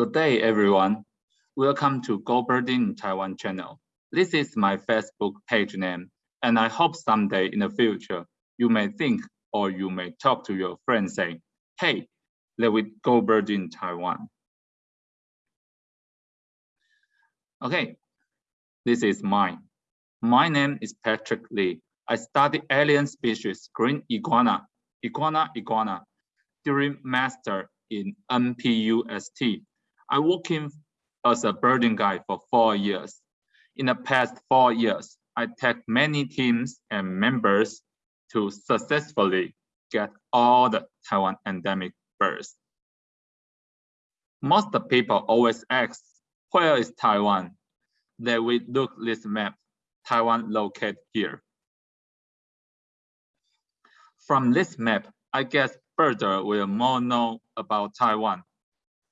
Good day, everyone. Welcome to Go Birding Taiwan channel. This is my Facebook page name, and I hope someday in the future, you may think or you may talk to your friends saying, hey, let we go birding Taiwan. Okay, this is mine. My name is Patrick Lee. I study alien species green iguana, iguana iguana, during master in NPUST. I working as a birding guide for four years. In the past four years, I take many teams and members to successfully get all the Taiwan endemic birds. Most people always ask, where is Taiwan? They we look this map, Taiwan located here. From this map, I guess further will more know about Taiwan.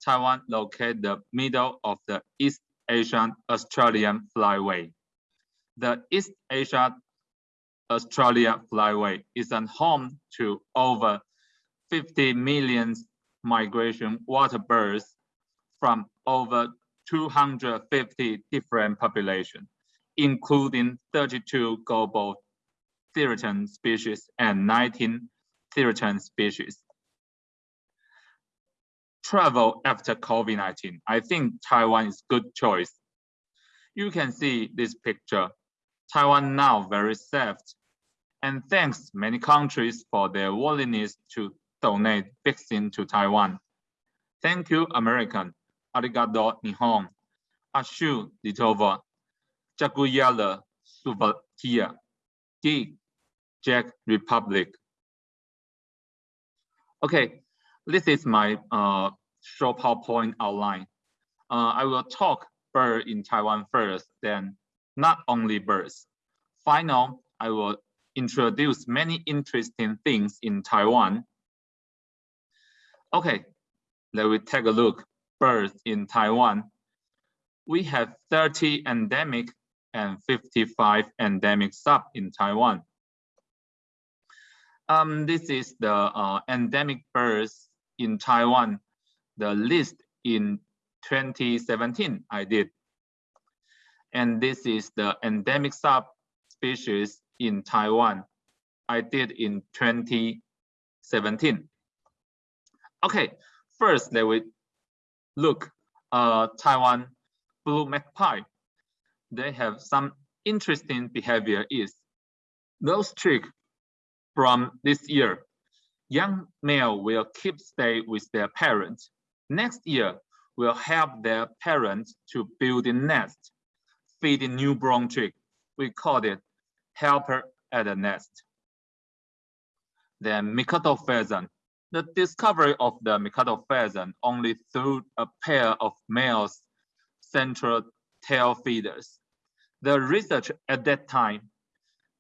Taiwan located the middle of the East Asian Australian Flyway. The East Asia Australia Flyway is a home to over 50 million migration water birds from over 250 different populations, including 32 global threatened species and 19 threatened species. Travel after COVID-19, I think Taiwan is good choice. You can see this picture. Taiwan now very safe and thanks many countries for their willingness to donate vaccine to Taiwan. Thank you, American. Arigato, Nihon. Ashu, Litova. Jakuyala, Slovakia. Gig, Czech Republic. Okay, this is my uh, short PowerPoint outline. Uh, I will talk bird in Taiwan first, then not only birds. Final, I will introduce many interesting things in Taiwan. Okay, let me take a look. Birds in Taiwan. We have 30 endemic and 55 endemic sub in Taiwan. Um, this is the uh, endemic birds in Taiwan, the list in 2017 I did. And this is the endemic subspecies in Taiwan. I did in 2017. Okay, first let we look uh, Taiwan blue magpie. They have some interesting behavior is those trick from this year. Young male will keep stay with their parents. Next year, will help their parents to build a nest, feed a newborn chick. We call it helper at the nest. Then Mikado pheasant. The discovery of the Mikado pheasant only through a pair of males central tail feeders. The research at that time,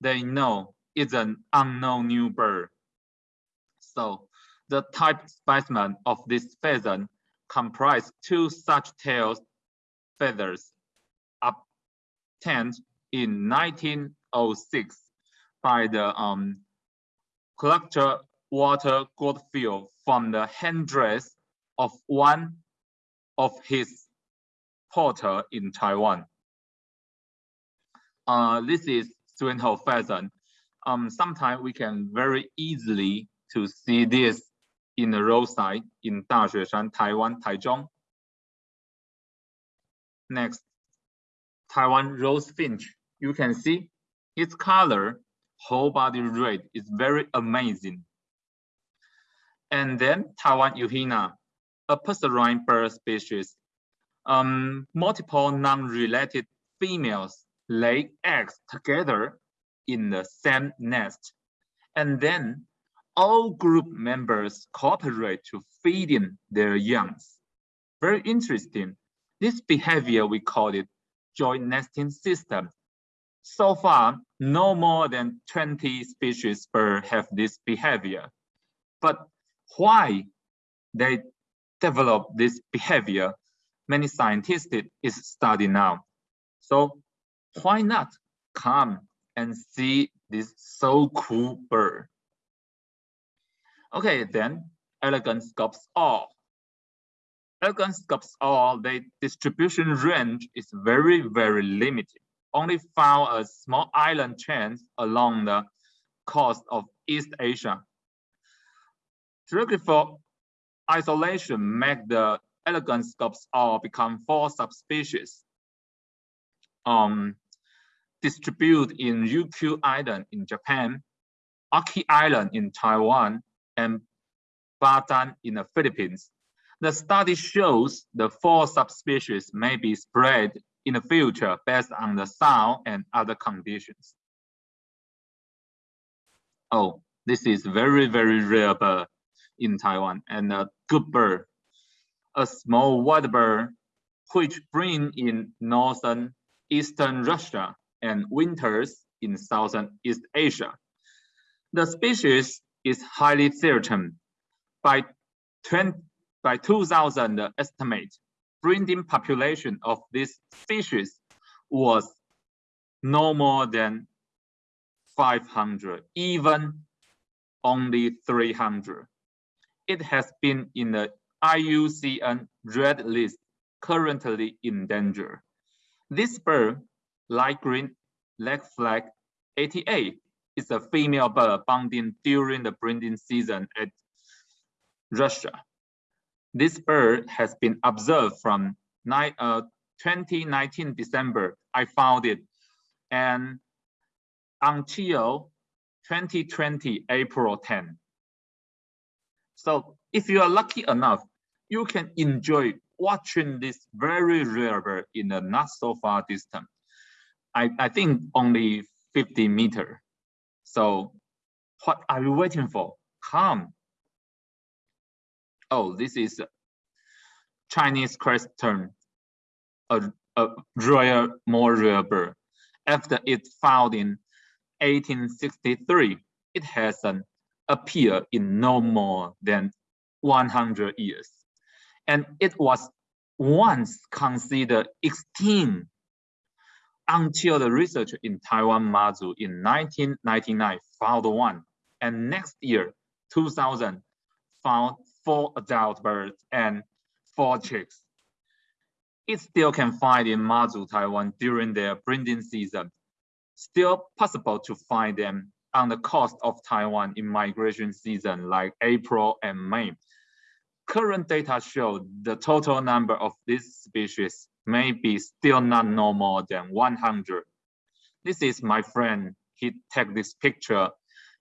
they know it's an unknown new bird. So the type specimen of this pheasant comprise two such tail feathers obtained in 1906 by the um, collector Walter Goodfellow from the handdress of one of his porter in Taiwan. Uh, this is Swinhoe pheasant. Um, sometimes we can very easily to see this in the roadside in Daxueshan, Taiwan, Taichung. Next, Taiwan rose finch. You can see its color, whole body red is very amazing. And then Taiwan Yuhina, a passerine bird species. Um, multiple non-related females lay eggs together in the same nest. And then all group members cooperate to feeding their youngs. Very interesting. This behavior, we call it joint nesting system. So far, no more than 20 species bird have this behavior. But why they develop this behavior, many scientists is studying now. So why not come and see this so cool bird? Okay, then elegant scops owl. elegant scops owl the distribution range is very, very limited. Only found a small island chains along the coast of East Asia. Geographical isolation make the elegant scops owl become four subspecies. Um, distribute in Ryukyu Island in Japan, Aki Island in Taiwan, and Bataan in the Philippines. The study shows the four subspecies may be spread in the future based on the sound and other conditions. Oh, this is very, very rare bird in Taiwan and a good bird. A small white bird which breeds in northern eastern Russia and winters in southern East Asia. The species is highly threatened. By, 20, by 2000 estimate, breeding population of this species was no more than 500, even only 300. It has been in the IUCN red list, currently in danger. This bird, light green leg flag 88, is a female bird bonding during the breeding season at Russia. This bird has been observed from uh, 2019 December, I found it, and until 2020 April 10. So if you are lucky enough, you can enjoy watching this very rare bird in a not so far distance. I, I think only 50 meter. So what are you waiting for? Come. Oh, this is Chinese crest a, a more rare bird. After it found in 1863, it has an appeared in no more than 100 years. And it was once considered extinct until the research in Taiwan Mazu in 1999 found one, and next year, 2000, found four adult birds and four chicks. It still can find in Mazu, Taiwan during their breeding season. Still possible to find them on the coast of Taiwan in migration season like April and May. Current data show the total number of this species may be still not no more than 100. This is my friend. He took this picture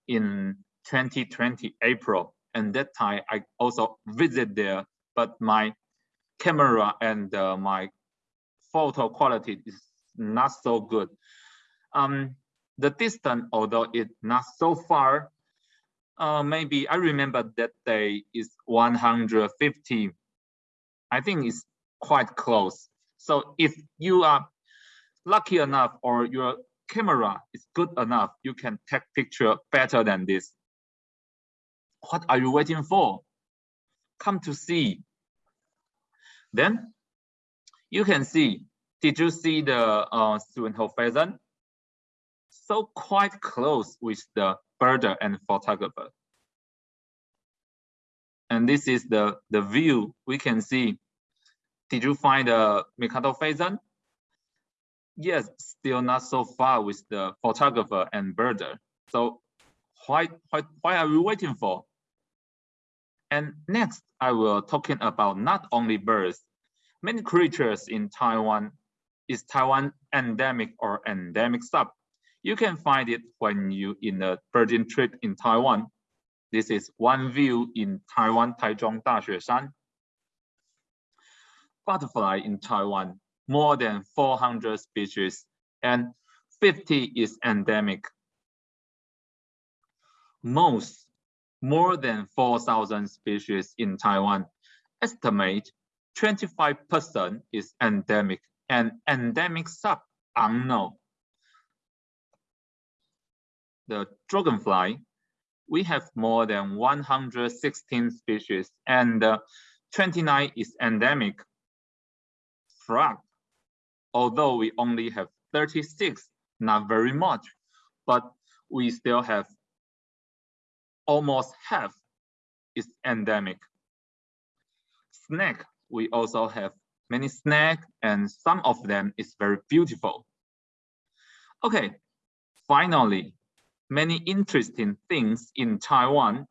in 2020 April. And that time I also visit there, but my camera and uh, my photo quality is not so good. Um, the distance, although it's not so far, uh, maybe I remember that day is 150. I think it's quite close. So if you are lucky enough or your camera is good enough, you can take picture better than this. What are you waiting for? Come to see. Then you can see, did you see the uh, Swinhoe pheasant? So quite close with the birder and photographer. And this is the, the view we can see did you find uh, a Mikado pheasant? Yes, still not so far with the photographer and birder. So why, why, why are we waiting for? And next, I will talking about not only birds, many creatures in Taiwan is Taiwan endemic or endemic sub. You can find it when you in a birding trip in Taiwan. This is one view in Taiwan Taichung Daxueshan butterfly in Taiwan, more than 400 species, and 50 is endemic. Most, more than 4,000 species in Taiwan, estimate 25% is endemic and endemic sub unknown. The dragonfly, we have more than 116 species and uh, 29 is endemic frog. Although we only have 36, not very much, but we still have almost half is endemic. Snake we also have many snacks and some of them is very beautiful. Okay, finally, many interesting things in Taiwan.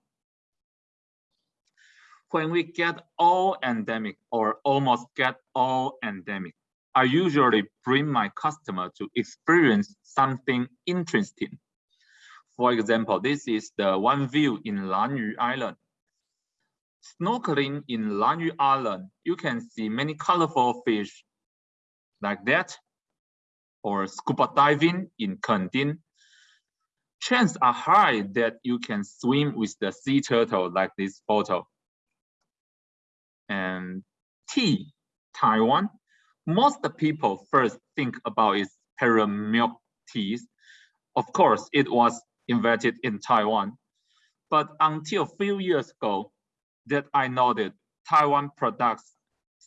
When we get all endemic or almost get all endemic, I usually bring my customer to experience something interesting. For example, this is the one view in Lanyu Island. Snorkeling in Lanyu Island, you can see many colorful fish like that, or scuba diving in Kending. Chances are high that you can swim with the sea turtle like this photo. And tea, Taiwan. Most people first think about is pearl milk teas. Of course, it was invented in Taiwan. But until a few years ago, that I noted Taiwan products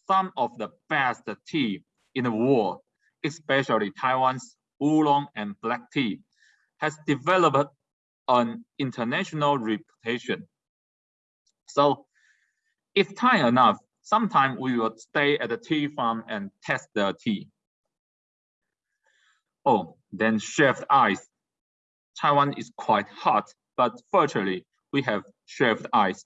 some of the best tea in the world, especially Taiwan's oolong and black tea, has developed an international reputation. So if time enough, sometime we will stay at the tea farm and test the tea. Oh, then shaved ice. Taiwan is quite hot, but fortunately, we have shaved ice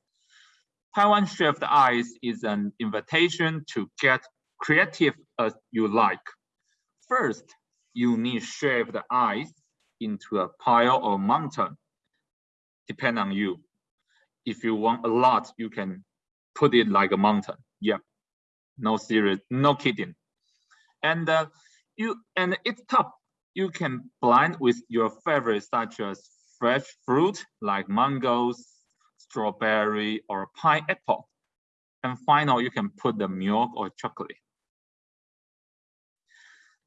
Taiwan Shaved Ice is an invitation to get creative as you like. First, you need shaved ice into a pile or mountain, depend on you. If you want a lot, you can put it like a mountain. Yeah, no serious, no kidding. And uh, you and it's top. You can blend with your favorites such as fresh fruit like mangoes, strawberry, or pineapple. And finally, you can put the milk or chocolate.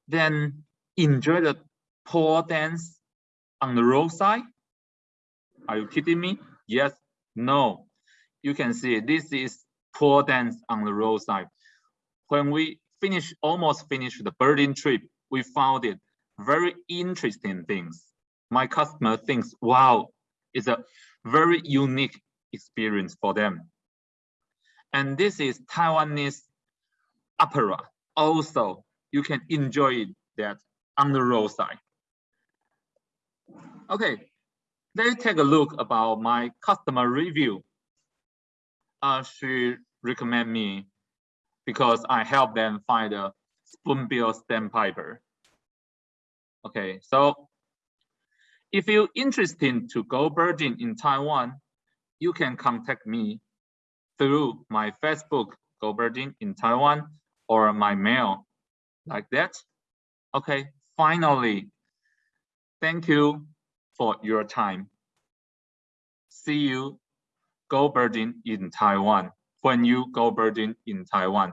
Then enjoy the pole dance on the roadside. Are you kidding me? Yes, no. You can see this is poor dance on the roadside. When we finish, almost finished the birding trip, we found it very interesting things. My customer thinks, wow, it's a very unique experience for them. And this is Taiwanese opera. Also, you can enjoy that on the roadside. Okay, let's take a look about my customer review. Uh, she recommend me because I help them find a spoonbill sandpiper. Okay, so if you're interested to go birding in Taiwan, you can contact me through my Facebook, Go Birding in Taiwan, or my mail, like that. Okay, finally, thank you for your time. See you go birding in Taiwan when you go birding in Taiwan.